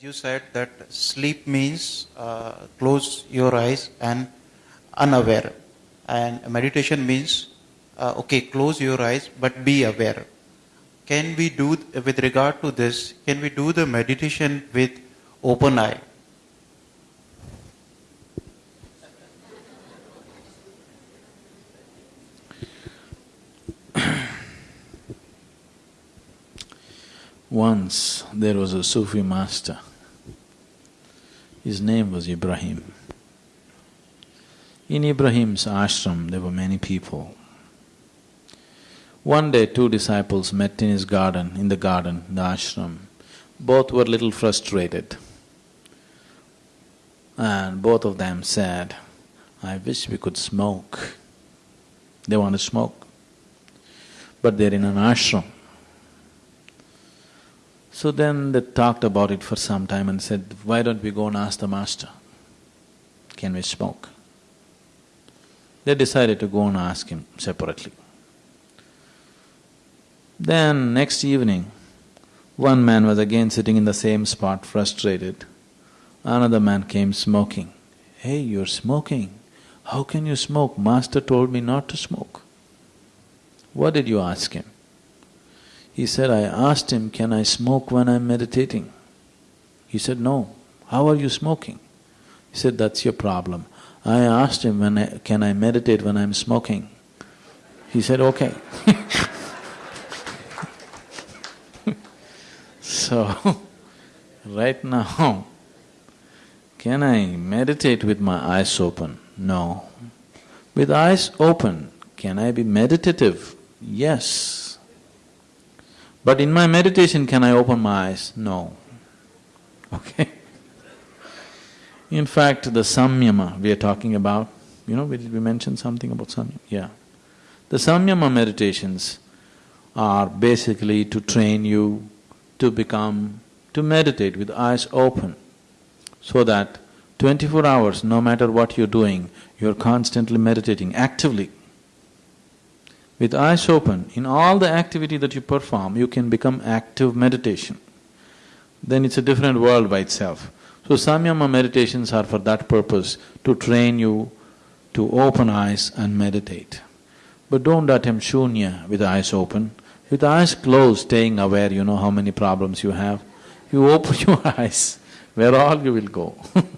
you said that sleep means uh, close your eyes and unaware, and meditation means uh, okay, close your eyes but be aware. Can we do, with regard to this, can we do the meditation with open eye? Once there was a Sufi master. His name was Ibrahim. In Ibrahim's ashram, there were many people. One day, two disciples met in his garden, in the garden, the ashram. Both were little frustrated. And both of them said, I wish we could smoke. They want to smoke. But they're in an ashram. So then they talked about it for some time and said, why don't we go and ask the master, can we smoke? They decided to go and ask him separately. Then next evening, one man was again sitting in the same spot, frustrated. Another man came smoking. Hey, you're smoking. How can you smoke? Master told me not to smoke. What did you ask him? He said, I asked him, can I smoke when I'm meditating? He said, no. How are you smoking? He said, that's your problem. I asked him, when I, can I meditate when I'm smoking? He said, okay. so, right now, can I meditate with my eyes open? No. With eyes open, can I be meditative? Yes. But in my meditation, can I open my eyes? No. Okay? In fact, the samyama we are talking about, you know, we, we mentioned something about samyama? Yeah. The samyama meditations are basically to train you to become, to meditate with eyes open, so that twenty-four hours, no matter what you're doing, you're constantly meditating actively. With eyes open, in all the activity that you perform, you can become active meditation. Then it's a different world by itself. So samyama meditations are for that purpose, to train you to open eyes and meditate. But don't attempt shunya with eyes open. With eyes closed, staying aware, you know how many problems you have. You open your eyes, where all you will go